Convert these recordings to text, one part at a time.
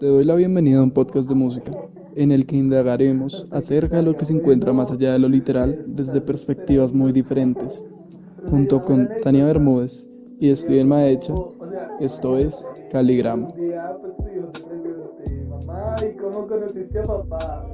Te doy la bienvenida a un podcast de música, en el que indagaremos acerca de lo que se encuentra más allá de lo literal desde perspectivas muy diferentes. Junto con Tania Bermúdez y Steven Maecha, esto es Caligrama. cómo conociste a papá?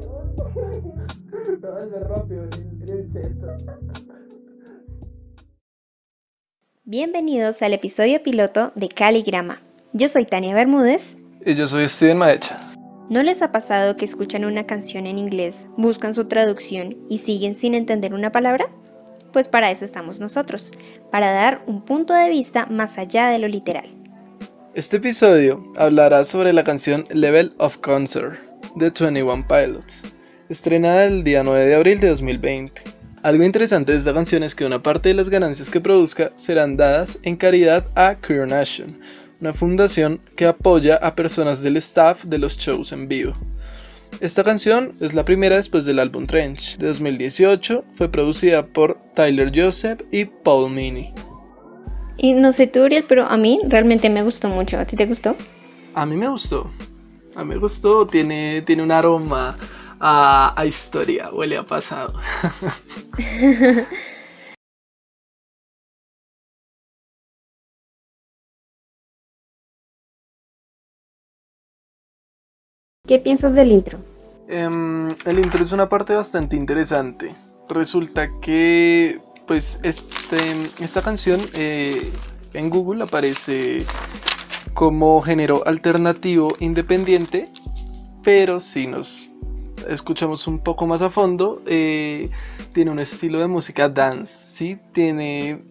Bienvenidos al episodio piloto de Caligrama. Yo soy Tania Bermúdez. Y yo soy Steven Maecha. ¿No les ha pasado que escuchan una canción en inglés, buscan su traducción y siguen sin entender una palabra? Pues para eso estamos nosotros, para dar un punto de vista más allá de lo literal. Este episodio hablará sobre la canción Level of Concert de 21 Pilots, estrenada el día 9 de abril de 2020. Algo interesante de esta canción es que una parte de las ganancias que produzca serán dadas en caridad a Queer Nation, una fundación que apoya a personas del staff de los shows en vivo. Esta canción es la primera después del álbum Trench de 2018, fue producida por Tyler Joseph y Paul Meany. Y no sé tú, pero a mí realmente me gustó mucho. ¿A ti te gustó? A mí me gustó. A mí me gustó, tiene, tiene un aroma a, historia, huele a pasado. ¿Qué piensas del intro? Em, el intro es una parte bastante interesante. Resulta que, pues, este, esta canción eh, en Google aparece como género alternativo independiente, pero si nos escuchamos un poco más a fondo, eh, tiene un estilo de música dance, ¿sí? Tiene,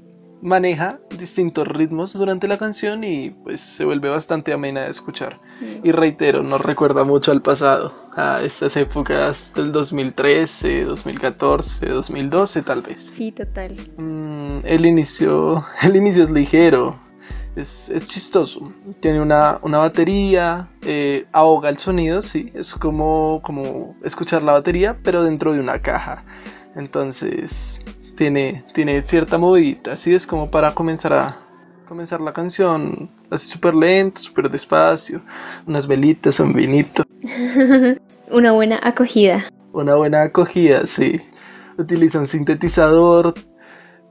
maneja distintos ritmos durante la canción y pues se vuelve bastante amena de escuchar. Y reitero, nos recuerda mucho al pasado, a estas épocas del 2013, 2014, 2012 tal vez. Sí, total. Mm, el, inicio, el inicio es ligero, es, chistoso. Tiene una, batería, eh, ahoga el sonido, sí. Es como, como escuchar la batería, pero dentro de una caja. Entonces, tiene, tiene cierta movidita. Así es como para comenzar a comenzar la canción así súper lento, súper despacio. Unas velitas, un vinito. una buena acogida. Una buena acogida, sí. Utiliza un sintetizador,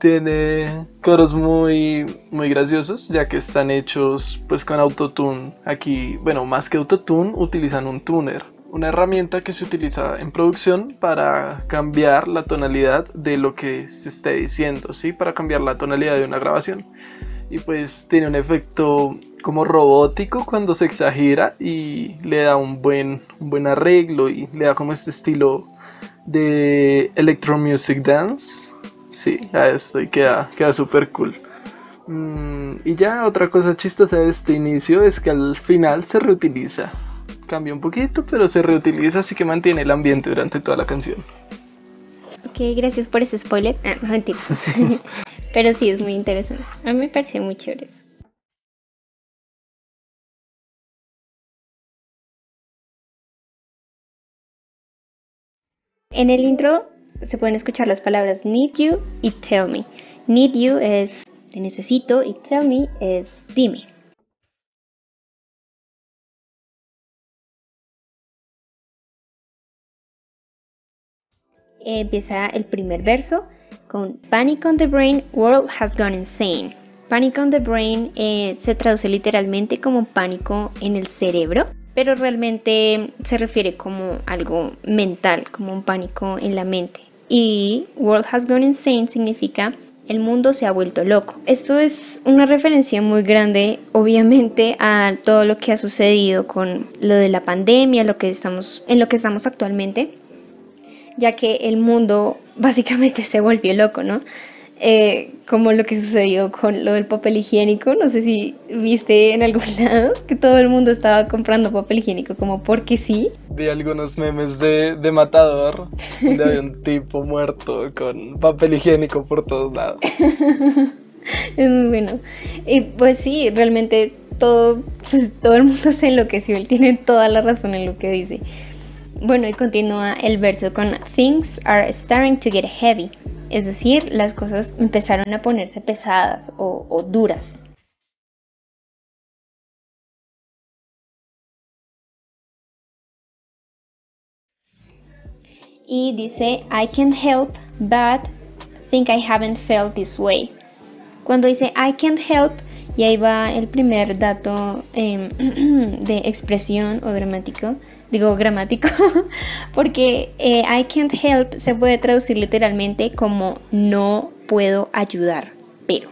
tiene coros muy muy graciosos ya que están hechos pues con autotune. Aquí bueno más que autotune utilizan un tuner una herramienta que se utiliza en producción para cambiar la tonalidad de lo que se esté diciendo sí para cambiar la tonalidad de una grabación. Y pues tiene un efecto como robótico cuando se exagera y le da un buen un buen arreglo y le da como este estilo de electro music dance Sí, a esto y queda, queda súper cool. Mm, y ya otra cosa chistosa de este inicio es que al final se reutiliza. Cambia un poquito, pero se reutiliza, así que mantiene el ambiente durante toda la canción. Ok, gracias por ese spoiler. Ah, pero sí, es muy interesante. A mí me pareció muy chévere En el intro se pueden escuchar las palabras need you y tell me. Need you es te necesito y tell me es dime. Empieza el primer verso con Panic on the Brain, World has gone insane. Panic on the Brain eh, se traduce literalmente como pánico en el cerebro pero realmente se refiere como algo mental, como un pánico en la mente. Y World Has Gone Insane significa el mundo se ha vuelto loco. Esto es una referencia muy grande, obviamente, a todo lo que ha sucedido con lo de la pandemia, lo que estamos, en lo que estamos actualmente, ya que el mundo básicamente se volvió loco, ¿no? Eh, como lo que sucedió con lo del papel higiénico. No sé si viste en algún lado que todo el mundo estaba comprando papel higiénico como porque sí. Vi algunos memes de, de matador, de un tipo muerto con papel higiénico por todos lados. es muy bueno. Y pues sí, realmente todo, pues, todo el mundo se enloqueció, él tiene toda la razón en lo que dice. Bueno, y continúa el verso con Things are starting to get heavy es decir, las cosas empezaron a ponerse pesadas o, duras. Y dice, I can't help but think I haven't felt this way. Cuando dice I can't help, y ahí va el primer dato em, de expresión o dramático, digo gramático, porque eh, I can't help se puede traducir literalmente como no puedo ayudar, pero.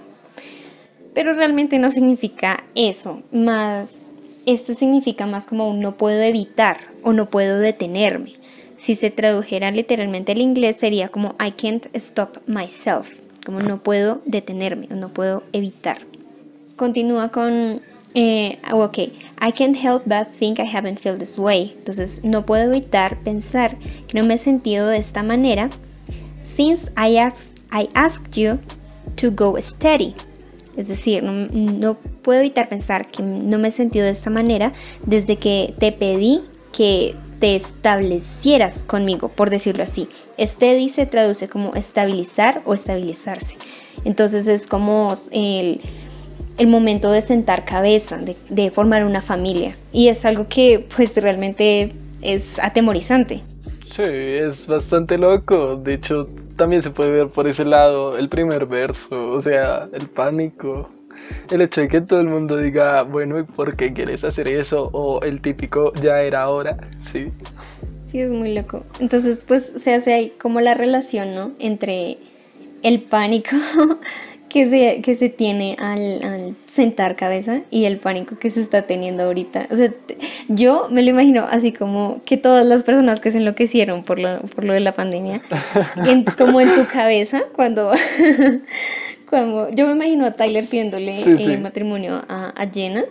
Pero realmente no significa eso, más esto significa más como no puedo evitar o no puedo detenerme. Si se tradujera literalmente al inglés sería como I can't stop myself, como no puedo detenerme o no puedo evitar. Continúa con, eh, oh, ok, I can't help but think I haven't felt this way. Entonces no puedo evitar pensar que no me he sentido de esta manera since I, I asked you to go steady. Es decir, no, no, puedo evitar pensar que no me he sentido de esta manera desde que te pedí que te establecieras conmigo, por decirlo así. Steady se traduce como estabilizar o estabilizarse. Entonces es como el, momento de sentar cabeza, de, de, formar una familia. Y es algo que pues realmente es atemorizante. Sí, es bastante loco. De hecho, también se puede ver por ese lado el primer verso, o sea, el pánico el hecho de que todo el mundo diga, bueno, ¿y por qué quieres hacer eso? O el típico, ya era hora, sí. Sí, es muy loco. Entonces, pues se hace ahí como la relación, ¿no? Entre el pánico que se, que se tiene al, sentar cabeza y el pánico que se está teniendo ahorita. O sea, yo me lo imagino así como que todas las personas que se enloquecieron por lo, por lo de la pandemia, como en tu cabeza, cuando yo me imagino a Tyler pidiéndole eh, matrimonio a, a, Jenna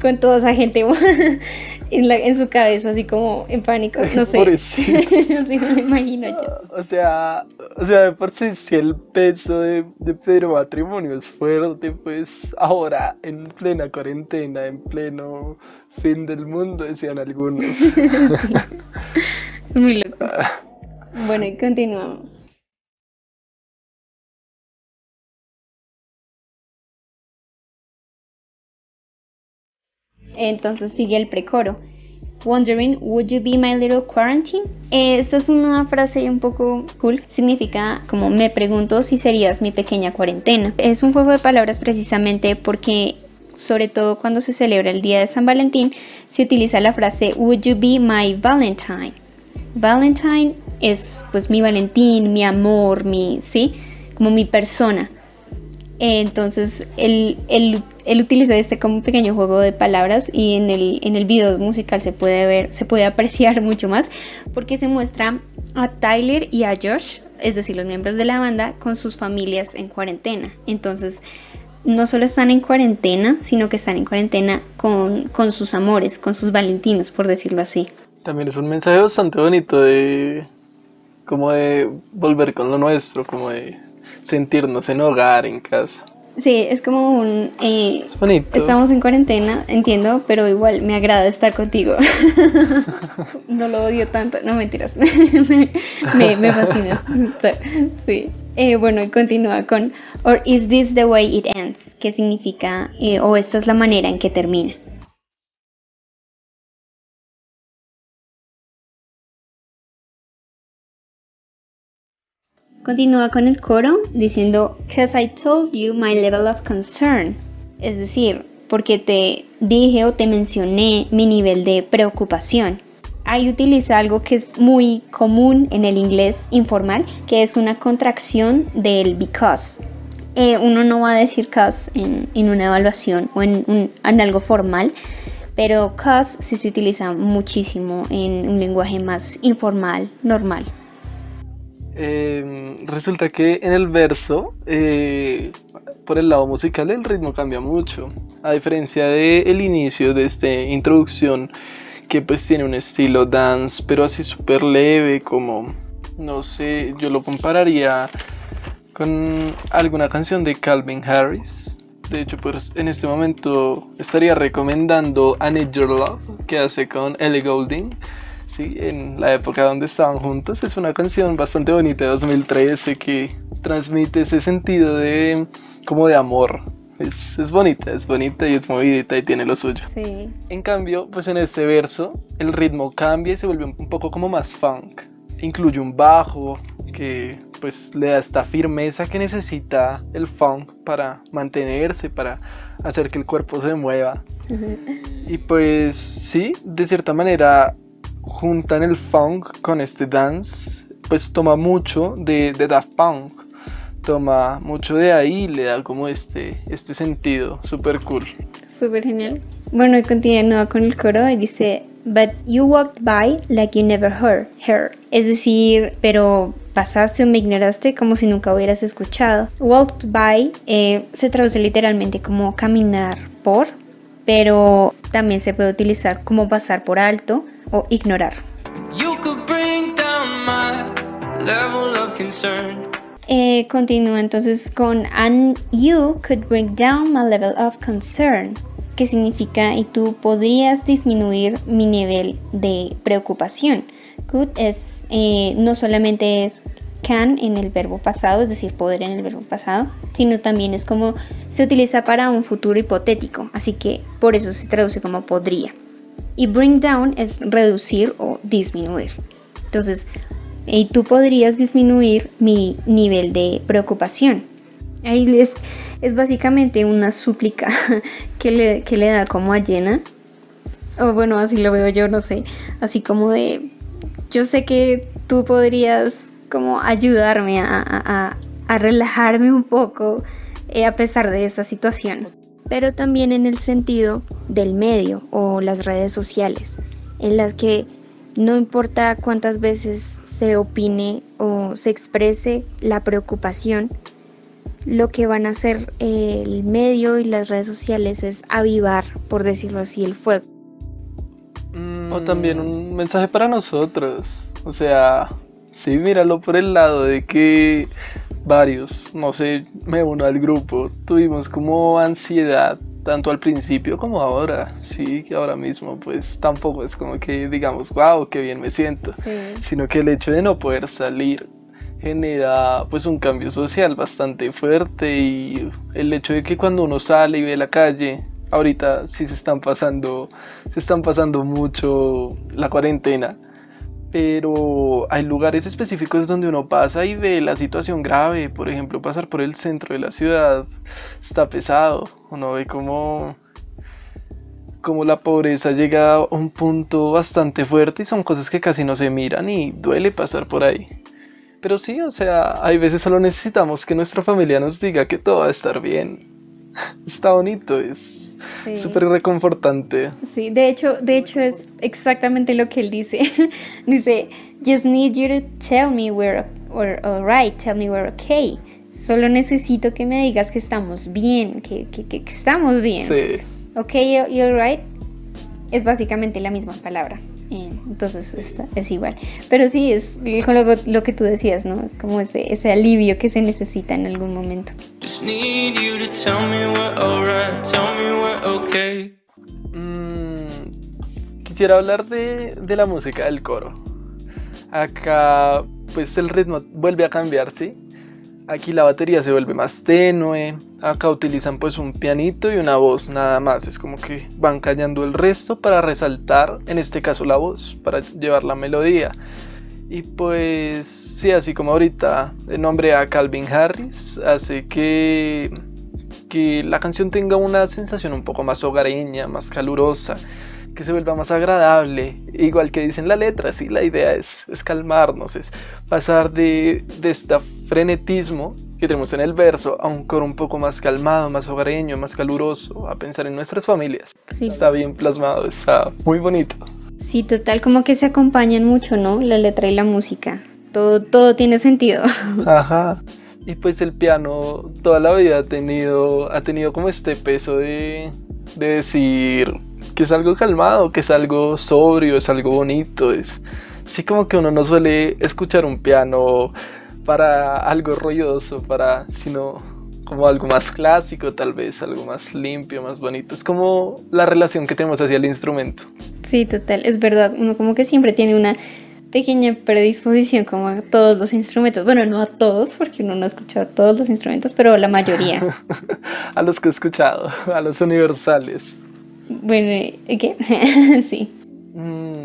con toda esa gente en, en su cabeza, así como en pánico, no sé. así me lo imagino yo. O sea, o sea, por si, si el peso de, de Pedro matrimonio es fuerte, pues ahora en plena cuarentena, en pleno fin del mundo, decían algunos. Muy loco. Bueno, y continuamos. Entonces sigue el precoro. Wondering, would you be my little quarantine? esta es una frase un poco cool. Significa como me pregunto si serías mi pequeña cuarentena. Es un juego de palabras precisamente porque sobre todo cuando se celebra el día de San Valentín, se utiliza la frase Would you be my Valentine? Valentine es pues mi Valentín, mi amor, mi, ¿sí? Como mi persona. Entonces, él, utiliza este como un pequeño juego de palabras y en el, en el video musical se puede ver, se puede apreciar mucho más porque se muestra a Tyler y a Josh, es decir, los miembros de la banda, con sus familias en cuarentena. Entonces, no solo están en cuarentena, sino que están en cuarentena con, con sus amores, con sus valentinos, por decirlo así. También es un mensaje bastante bonito de como de volver con lo nuestro, como de sentirnos en hogar, en casa. Sí, es como un... Eh, es bonito. Estamos en cuarentena, entiendo, pero igual me agrada estar contigo. no lo odio tanto, no mentiras, me, me, fascina. sí. Eh, bueno, y continúa con, or is this the way it ends? ¿Qué significa, eh, o esta es la manera en que termina? Continúa con el coro diciendo, Cause I told you my level of concern. Es decir, porque te dije o te mencioné mi nivel de preocupación. Ahí utiliza algo que es muy común en el inglés informal, que es una contracción del because. Eh, uno no va a decir cause en, una evaluación o en, en algo formal, pero cause sí se utiliza muchísimo en un lenguaje más informal, normal. Em, resulta que en el verso, eh, por el lado musical, el ritmo cambia mucho. A diferencia del el inicio de esta introducción, que pues tiene un estilo dance, pero así súper leve, como, no sé, yo lo compararía con alguna canción de Calvin Harris. De hecho, pues en este momento estaría recomendando I Need Your Love, que hace con Ellie Goulding en la época donde estaban juntos. Es una canción bastante bonita de 2013 que transmite ese sentido de como de amor. Es, es bonita, es bonita y es movidita y tiene lo suyo. En cambio, pues en este verso el ritmo cambia y se vuelve un poco como más funk. incluye un bajo que pues le da esta firmeza que necesita el funk para mantenerse, para hacer que el cuerpo se mueva. Y pues sí, de cierta manera juntan el funk con este dance, pues toma mucho de, de Daft Punk, toma mucho de ahí, le da como este, este sentido, súper cool. Súper genial. Bueno, y continúa con el coro y dice, But you walked by like you never heard her. Es decir, pero pasaste o me ignoraste como si nunca hubieras escuchado. Walked by eh, se traduce literalmente como caminar por, pero también se puede utilizar como pasar por alto o ignorar. Eh, continúa entonces con and you could bring down my level of concern que significa y tú podrías disminuir mi nivel de preocupación. Could es eh, no solamente es can en el verbo pasado, es decir, poder en el verbo pasado, sino también es como se utiliza para un futuro hipotético, así que por eso se traduce como podría. Y bring down es reducir o disminuir. Entonces, y tú podrías disminuir mi nivel de preocupación. Ahí les es básicamente una súplica que le, le da como a Jenna. O bueno, así lo veo yo, no sé. Así como de, yo sé que tú podrías como ayudarme a, relajarme un poco eh, a pesar de esta situación. Pero también en el sentido del medio o las redes sociales, en las que no importa cuántas veces se opine o se exprese la preocupación, lo que van a hacer el medio y las redes sociales es avivar, por decirlo así, el fuego. O también un mensaje para nosotros. O sea, sí, míralo por el lado de que varios, no sé, me uno al grupo, tuvimos como ansiedad tanto al principio como ahora, sí, que ahora mismo pues tampoco es como que digamos, wow, qué bien me siento, sino que el hecho de no poder salir genera pues un cambio social bastante fuerte y el hecho de que cuando uno sale y ve la calle ahorita sí se están pasando se están pasando mucho la cuarentena pero hay lugares específicos donde uno pasa y ve la situación grave por ejemplo pasar por el centro de la ciudad está pesado uno ve como como la pobreza llega a un punto bastante fuerte y son cosas que casi no se miran y duele pasar por ahí pero sí, o sea, hay veces solo necesitamos que nuestra familia nos diga que todo va a estar bien. Está bonito, es súper reconfortante. Sí, de hecho, de hecho es exactamente lo que él dice. dice, just need you to tell me we're, we're alright, tell me we're okay. Solo necesito que me digas que estamos bien, que, que, que estamos bien. Sí. Ok, you're alright. Es básicamente la misma palabra entonces está, es igual. Pero sí, es lo, lo, que tú decías, ¿no? Es como ese, ese alivio que se necesita en algún momento. Mm, quisiera hablar de, de la música del coro. Acá, pues el ritmo vuelve a cambiar, ¿sí? Aquí la batería se vuelve más tenue. Acá utilizan pues un pianito y una voz nada más. Es como que van callando el resto para resaltar, en este caso la voz, para llevar la melodía. Y pues sí, así como ahorita el nombre a Calvin Harris hace que, que la canción tenga una sensación un poco más hogareña, más calurosa que se vuelva más agradable, igual que dicen la letra, sí, la idea es, es calmarnos, es pasar de, de este frenetismo que tenemos en el verso a un coro un poco más calmado, más hogareño, más caluroso, a pensar en nuestras familias. Sí. Está bien plasmado, está muy bonito. Sí, total, como que se acompañan mucho, ¿no? La letra y la música. Todo, todo tiene sentido. Ajá. Y pues el piano toda la vida ha tenido, ha tenido como este peso de, de decir, que es algo calmado, que es algo sobrio, es algo bonito, es sí como que uno no suele escuchar un piano para algo ruidoso, para sino como algo más clásico, tal vez algo más limpio, más bonito. Es como la relación que tenemos hacia el instrumento. Sí, total, es verdad. Uno como que siempre tiene una pequeña predisposición como a todos los instrumentos. Bueno, no a todos, porque uno no ha escuchado todos los instrumentos, pero la mayoría. a los que he escuchado, a los universales. Bueno, ¿qué? sí. Mm,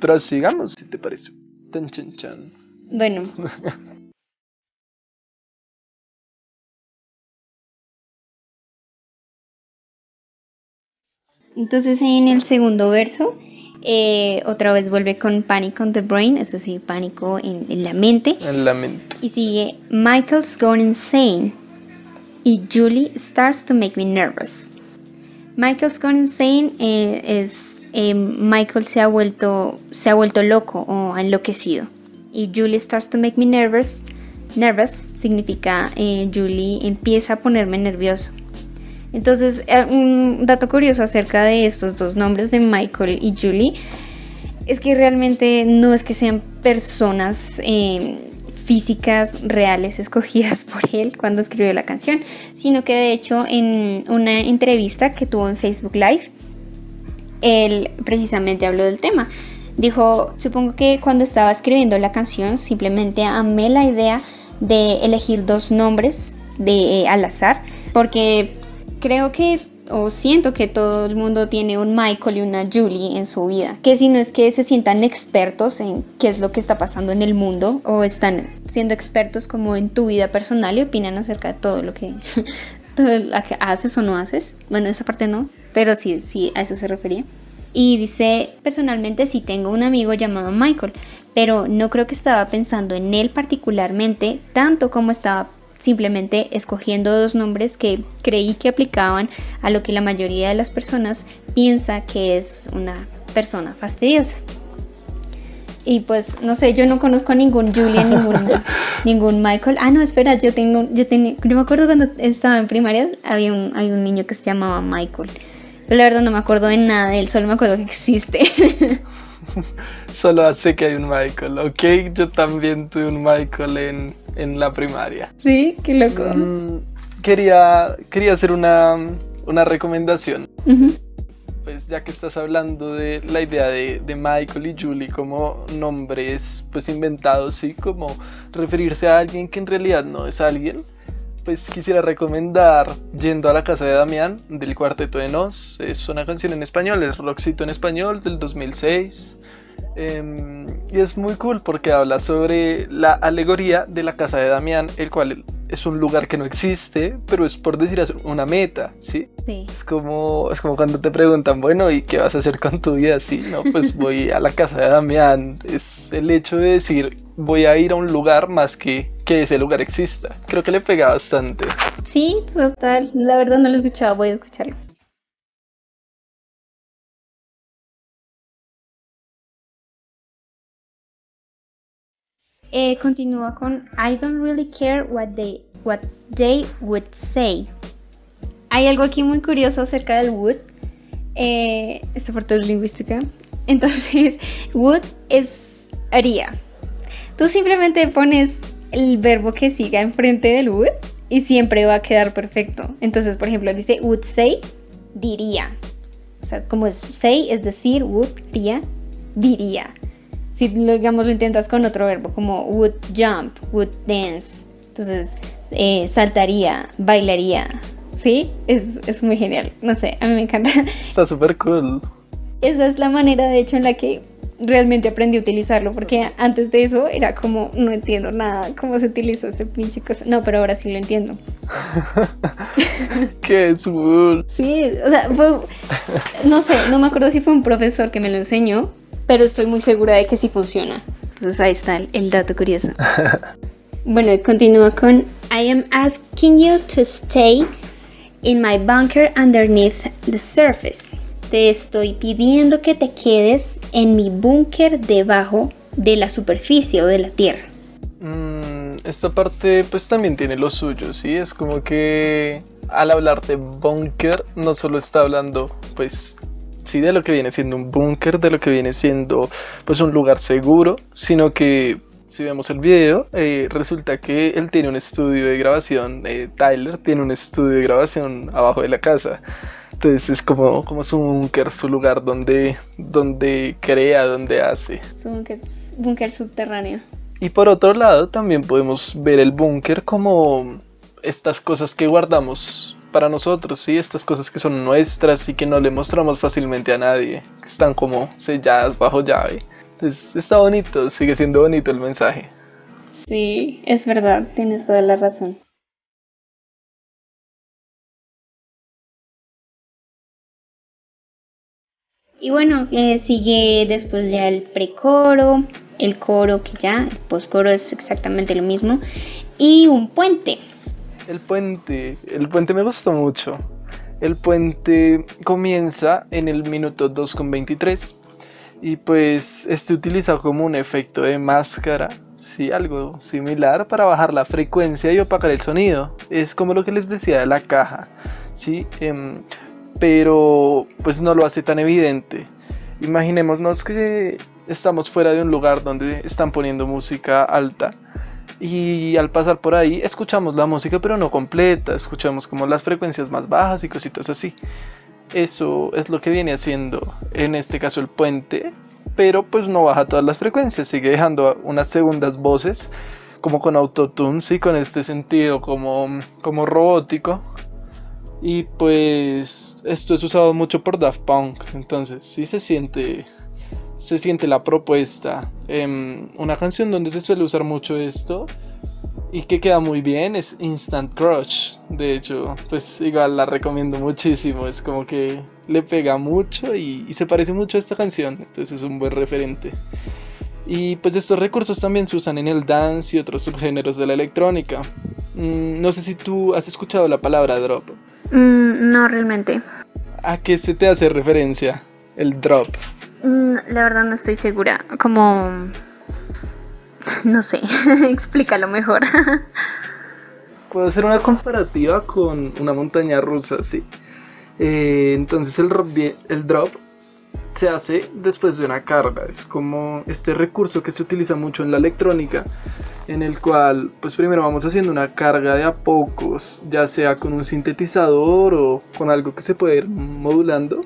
pero sigamos, si te parece. Tan chan chan. Bueno. Entonces en el segundo verso, eh, otra vez vuelve con Panic on the Brain, es decir, pánico en, en la mente. En la mente. Y sigue Michael's going insane. Y Julie starts to make me nervous. Michael's gone insane eh, es eh, Michael se ha vuelto se ha vuelto loco o enloquecido. Y Julie starts to make me nervous. Nervous significa eh, Julie empieza a ponerme nervioso. Entonces, eh, un dato curioso acerca de estos dos nombres de Michael y Julie es que realmente no es que sean personas físicas reales escogidas por él cuando escribió la canción, sino que de hecho en una entrevista que tuvo en Facebook Live, él precisamente habló del tema. Dijo, supongo que cuando estaba escribiendo la canción simplemente amé la idea de elegir dos nombres de al azar, porque creo que o siento que todo el mundo tiene un Michael y una Julie en su vida, que si no es que se sientan expertos en qué es lo que está pasando en el mundo o están siendo expertos como en tu vida personal y opinan acerca de todo lo que, todo lo que haces o no haces. Bueno, esa parte no, pero sí, sí, a eso se refería. Y dice, personalmente sí tengo un amigo llamado Michael, pero no creo que estaba pensando en él particularmente tanto como estaba simplemente escogiendo dos nombres que creí que aplicaban a lo que la mayoría de las personas piensa que es una persona fastidiosa. Y pues, no sé, yo no conozco a ningún Julian, ningún, ningún Michael. Ah, no, espera, yo tengo, yo tenía, yo me acuerdo cuando estaba en primaria, había un, hay un niño que se llamaba Michael. Pero la verdad no me acuerdo de nada de él, solo me acuerdo que existe. Solo sé que hay un Michael, ¿ok? Yo también tuve un Michael en, en la primaria. Sí, qué loco. Mm, quería, quería hacer una, una recomendación. Ujú. Pues ya que estás hablando de la idea de, de Michael y Julie como nombres pues inventados, sí, como referirse a alguien que en realidad no es alguien, pues quisiera recomendar Yendo a la casa de Damián del Cuarteto de Nos. Es una canción en español, es rockcito en español del 2006. Em, y es muy cool porque habla sobre la alegoría de la casa de Damián, el cual es un lugar que no existe, pero es por decir una meta, ¿sí? Sí. Es como, es como cuando te preguntan, bueno, ¿y qué vas a hacer con tu vida? Sí, no, pues voy a la casa de Damián. Es el hecho de decir, voy a ir a un lugar más que que ese lugar exista. Creo que le pega bastante. Sí, total. La verdad no lo he escuchado, voy a escucharlo. Eh, continúa con I don't really care what they, what they would say. Hay algo aquí muy curioso acerca del would. Eh, esta parte es lingüística. Entonces, would es haría. Tú simplemente pones el verbo que siga enfrente del would y siempre va a quedar perfecto. Entonces, por ejemplo, dice would say, diría. O sea, como es say, es decir, would, diría, diría. Si lo, digamos lo intentas con otro verbo, como would jump, would dance. Entonces, eh, saltaría, bailaría. ¿Sí? Es, es muy genial. No sé, a mí me encanta. Está súper cool. Esa es la manera, de hecho, en la que realmente aprendí a utilizarlo, porque antes de eso era como, no entiendo nada, cómo se utiliza ese pinche cosa. No, pero ahora sí lo entiendo. Qué cool. Sí, o sea, fue, no sé, no me acuerdo si fue un profesor que me lo enseñó, pero estoy muy segura de que sí funciona. Entonces ahí está el, el dato curioso. Bueno, continúa con I am asking you to stay in my bunker underneath the surface. Te estoy pidiendo que te quedes en mi búnker debajo de la superficie o de la tierra. Mm, esta parte pues también tiene lo suyo, ¿sí? Es como que al hablar de búnker no solo está hablando pues sí de lo que viene siendo un búnker, de lo que viene siendo pues un lugar seguro, sino que si vemos el video, eh, resulta que él tiene un estudio de grabación, eh, Tyler tiene un estudio de grabación abajo de la casa. Entonces es como, como su búnker, su lugar donde, donde crea, donde hace. Búnker, búnker subterráneo. Y por otro lado, también podemos ver el búnker como estas cosas que guardamos para nosotros, ¿sí? Estas cosas que son nuestras y que no le mostramos fácilmente a nadie, que están como selladas bajo llave. Está bonito, sigue siendo bonito el mensaje. Sí, es verdad, tienes toda la razón. Y bueno, eh, sigue después ya el precoro, el coro que ya, el postcoro es exactamente lo mismo, y un puente. El puente, el puente me gustó mucho. El puente comienza en el minuto 2.23 y pues este utiliza como un efecto de máscara, sí, algo similar para bajar la frecuencia y opacar el sonido. Es como lo que les decía de la caja, sí, em, pero pues no lo hace tan evidente. Imaginémonos que estamos fuera de un lugar donde están poniendo música alta y al pasar por ahí escuchamos la música pero no completa, escuchamos como las frecuencias más bajas y cositas así. Eso es lo que viene haciendo en este caso el puente, pero pues no baja todas las frecuencias, sigue dejando unas segundas voces como con autotune, sí, con este sentido como, como robótico. Y pues esto es usado mucho por Daft Punk, entonces sí se siente se siente la propuesta. Em, una canción donde se suele usar mucho esto y que queda muy bien es Instant Crush. De hecho, pues igual la recomiendo muchísimo. Es como que le pega mucho y, se parece mucho a esta canción. Entonces es un buen referente. Y pues estos recursos también se usan en el dance y otros subgéneros de la electrónica. Mm, no sé si tú has escuchado la palabra drop. Mm, no realmente. ¿A qué se te hace referencia el drop? Mm, la verdad no estoy segura. Como... No sé, explícalo mejor. Puedo hacer una comparativa con una montaña rusa, sí. Eh, entonces el, el drop se hace después de una carga. Es como este recurso que se utiliza mucho en la electrónica, en el cual pues primero vamos haciendo una carga de a pocos, ya sea con un sintetizador o con algo que se puede ir modulando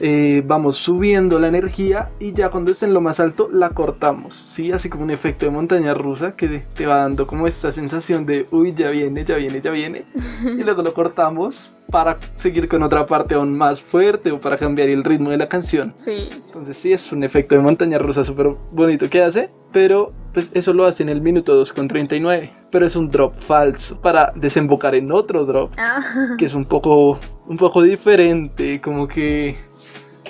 eh, vamos subiendo la energía y ya cuando esté en lo más alto la cortamos, ¿sí? Así como un efecto de montaña rusa que te va dando como esta sensación de, uy, ya viene, ya viene, ya viene. Y luego lo cortamos para seguir con otra parte aún más fuerte o para cambiar el ritmo de la canción. Sí. Entonces sí, es un efecto de montaña rusa súper bonito que hace, pero pues eso lo hace en el minuto 2.39. Pero es un drop falso para desembocar en otro drop, ah. que es un poco, un poco diferente, como que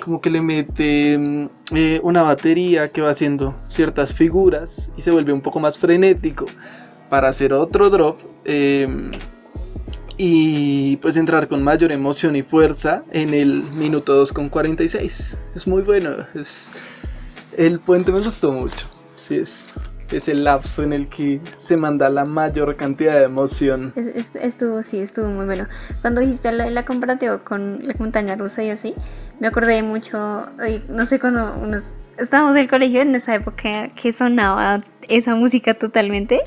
como que le mete mm, eh, una batería que va haciendo ciertas figuras y se vuelve un poco más frenético para hacer otro drop em, y pues entrar con mayor emoción y fuerza en el minuto 2.46 es muy bueno es, el puente me gustó mucho sí es es el lapso en el que se manda la mayor cantidad de emoción. estuvo, sí, estuvo muy bueno. Cuando hiciste la, la comparativa con la montaña rusa y así, me acordé mucho, no sé, cuando estábamos en el colegio en esa época que sonaba esa música totalmente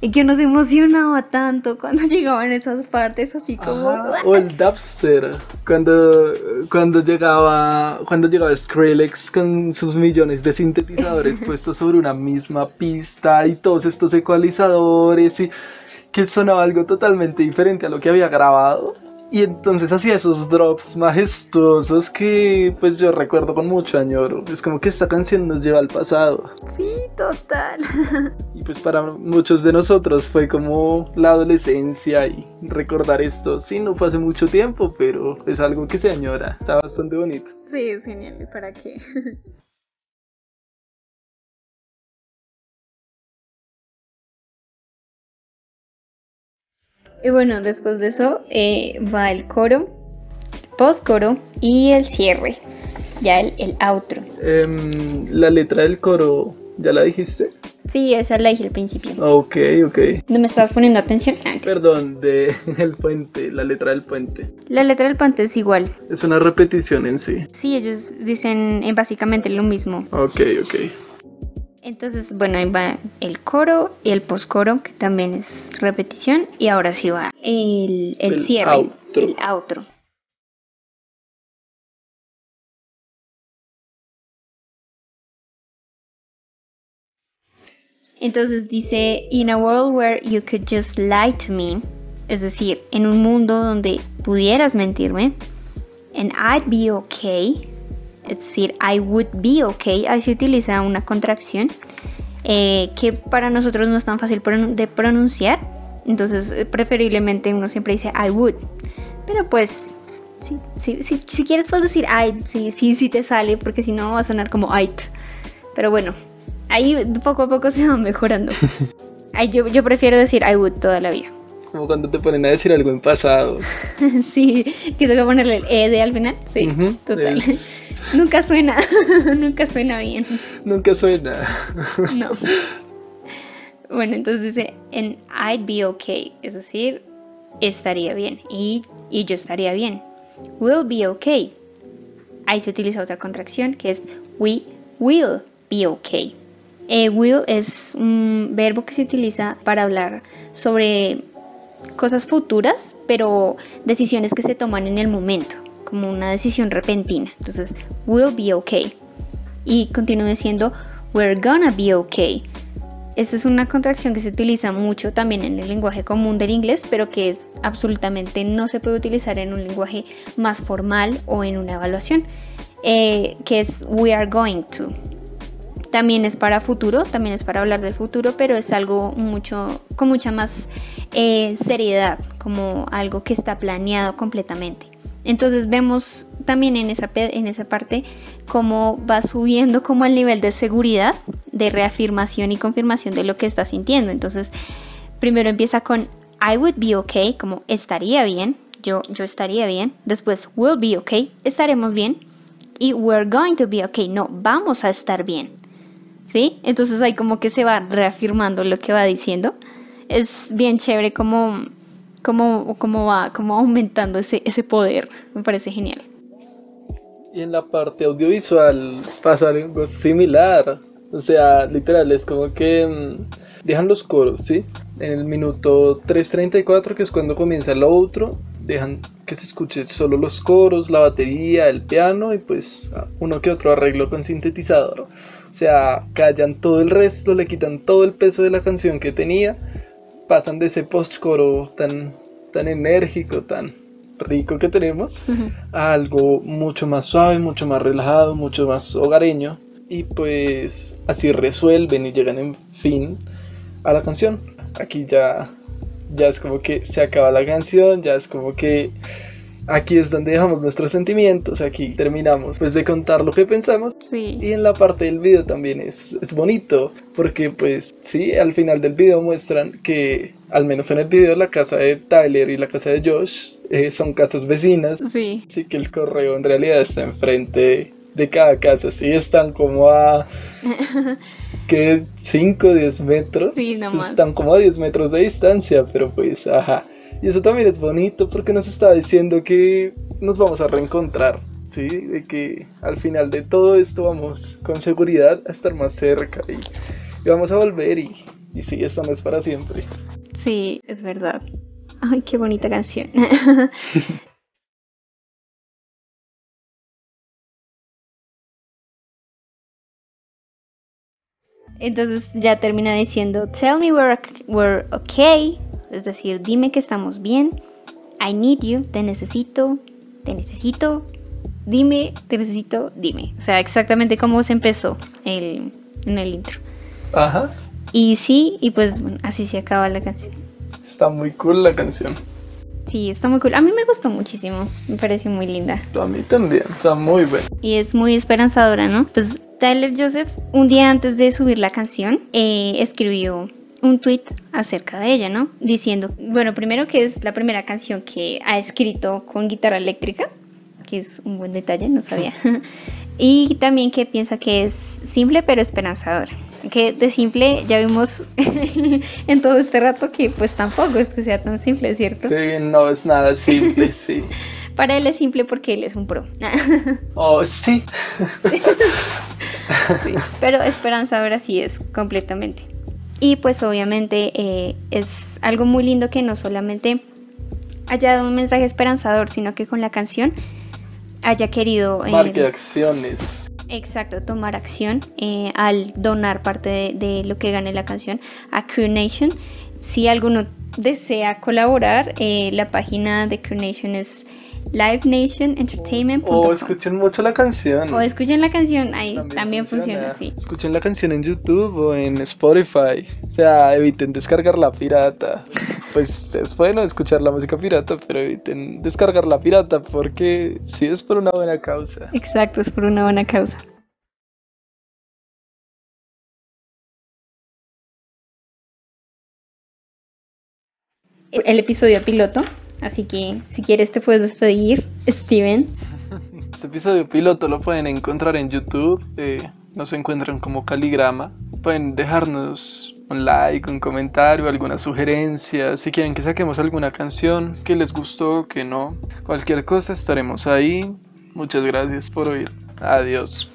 y que uno se emocionaba tanto cuando llegaban esas partes así como o el dubster cuando cuando llegaba cuando llegaba Skrillex con sus millones de sintetizadores puestos sobre una misma pista y todos estos ecualizadores y que sonaba algo totalmente diferente a lo que había grabado y entonces hacía esos drops majestuosos que pues yo recuerdo con mucho añoro. Es como que esta canción nos lleva al pasado. Sí, total. Y pues para muchos de nosotros fue como la adolescencia y recordar esto. Sí, no fue hace mucho tiempo, pero es algo que se añora. Está bastante bonito. Sí, es genial. ¿Para qué? Y bueno, después de eso eh, va el coro, post coro y el cierre, ya el, el outro. Em, la letra del coro, ¿ya la dijiste? Sí, esa la dije al principio. Ok, ok. ¿No me estabas poniendo atención? Perdón, de el puente, la letra del puente. La letra del puente es igual. Es una repetición en sí. Sí, ellos dicen eh, básicamente lo mismo. Ok, ok. Entonces, bueno, ahí va el coro y el postcoro, que también es repetición. Y ahora sí va el, el, cierre, el outro. Entonces dice, In a world where you could just lie to me, es decir, en un mundo donde pudieras mentirme, and I'd be okay, es decir, I would be okay, ahí se utiliza una contracción eh, que para nosotros no es tan fácil de pronunciar, entonces eh, preferiblemente uno siempre dice I would, pero pues si quieres puedes decir I, sí, sí, sí te sale, porque si no va a sonar como it, pero bueno, ahí poco a poco se va mejorando. yo, yo prefiero decir I would toda la vida. Como cuando te ponen a decir algo en pasado. sí, que tengo que ponerle el E de al final. Sí, total. nunca suena, nunca suena bien. Nunca suena. no. Bueno, entonces dice en I'd be okay, es decir, estaría bien y, y yo estaría bien. Will be okay. Ahí se utiliza otra contracción que es we will be okay. Eh, will es un verbo que se utiliza para hablar sobre cosas futuras, pero decisiones que se toman en el momento, como una decisión repentina. Entonces, will be okay. Y continúe diciendo, we're gonna be okay. Esta es una contracción que se utiliza mucho también en el lenguaje común del inglés, pero que es absolutamente no se puede utilizar en un lenguaje más formal o en una evaluación, eh, que es we are going to. También es para futuro, también es para hablar del futuro, pero es algo mucho, con mucha más eh, seriedad, como algo que está planeado completamente. Entonces vemos también en esa, en esa parte cómo va subiendo como el nivel de seguridad, de reafirmación y confirmación de lo que está sintiendo. Entonces, primero empieza con I would be okay, como estaría bien, yo, yo estaría bien. Después, will be okay, estaremos bien. Y we're going to be okay, no, vamos a estar bien. ¿Sí? Entonces ahí como que se va reafirmando lo que va diciendo. Es bien chévere como, como, como va como aumentando ese, ese poder. Me parece genial. Y en la parte audiovisual pasa algo similar. O sea, literal, es como que mm, dejan los coros, ¿sí? En el minuto 3.34, que es cuando comienza el otro, dejan que se escuche solo los coros, la batería, el piano y pues uno que otro arreglo con sintetizador. O sea, callan todo el resto, le quitan todo el peso de la canción que tenía, pasan de ese post-coro tan, tan enérgico, tan rico que tenemos, a algo mucho más suave, mucho más relajado, mucho más hogareño. Y pues así resuelven y llegan en fin a la canción. Aquí ya, ya es como que se acaba la canción, ya es como que aquí es donde dejamos nuestros sentimientos, aquí terminamos pues de contar lo que pensamos. Sí. Y en la parte del video también es, es bonito, porque pues sí, al final del video muestran que, al menos en el video, la casa de Tyler y la casa de Josh eh, son casas vecinas. Sí. Así que el correo en realidad está enfrente de cada casa, sí, están como a... que 5 o 10 metros. Sí, nomás. Están como a 10 metros de distancia, pero pues, ajá. Y eso también es bonito porque nos está diciendo que nos vamos a reencontrar, ¿sí? De que al final de todo esto vamos con seguridad a estar más cerca y, vamos a volver y, y sí, esto no es para siempre. Sí, es verdad. Ay, qué bonita canción. Entonces ya termina diciendo, tell me we're, we're okay, es decir, dime que estamos bien. I need you, te necesito, te necesito. Dime, te necesito, dime. O sea, exactamente como se empezó el, en el intro. Ajá. Y sí, y pues bueno, así se acaba la canción. Está muy cool la canción. Sí, está muy cool. A mí me gustó muchísimo. Me pareció muy linda. A mí también. Está muy buena. Y es muy esperanzadora, ¿no? Pues Tyler Joseph, un día antes de subir la canción, eh, escribió un tweet acerca de ella, ¿no? Diciendo, bueno, primero que es la primera canción que ha escrito con guitarra eléctrica, que es un buen detalle, no sabía. y también que piensa que es simple pero esperanzadora. Que de simple ya vimos en todo este rato que pues tampoco es que sea tan simple, ¿cierto? Sí, no es nada simple, sí. Para él es simple porque él es un pro. oh, sí. sí. Pero esperanzadora sí es completamente. Y pues obviamente eh, es algo muy lindo que no solamente haya dado un mensaje esperanzador, sino que con la canción haya querido... Eh, acciones. Exacto, tomar acción eh, al donar parte de, lo que gane la canción a Crew Nation. Si alguno desea colaborar, la página de Crew Nation es livenationentertainment.com. O escuchen mucho la canción. O escuchen la canción, ahí también, funciona. así. Escuchen la canción en YouTube o en Spotify. O sea, eviten descargar la pirata. Pues es bueno escuchar la música pirata, pero eviten descargar la pirata porque sí es por una buena causa. Exacto, es por una buena causa. El episodio piloto, así que si quieres te puedes despedir, Steven. Este episodio piloto lo pueden encontrar en YouTube, eh, nos encuentran como Caligrama. Pueden dejarnos un like, un comentario, alguna sugerencia, si quieren que saquemos alguna canción, que les gustó, que no. Cualquier cosa estaremos ahí. Muchas gracias por oír. Adiós.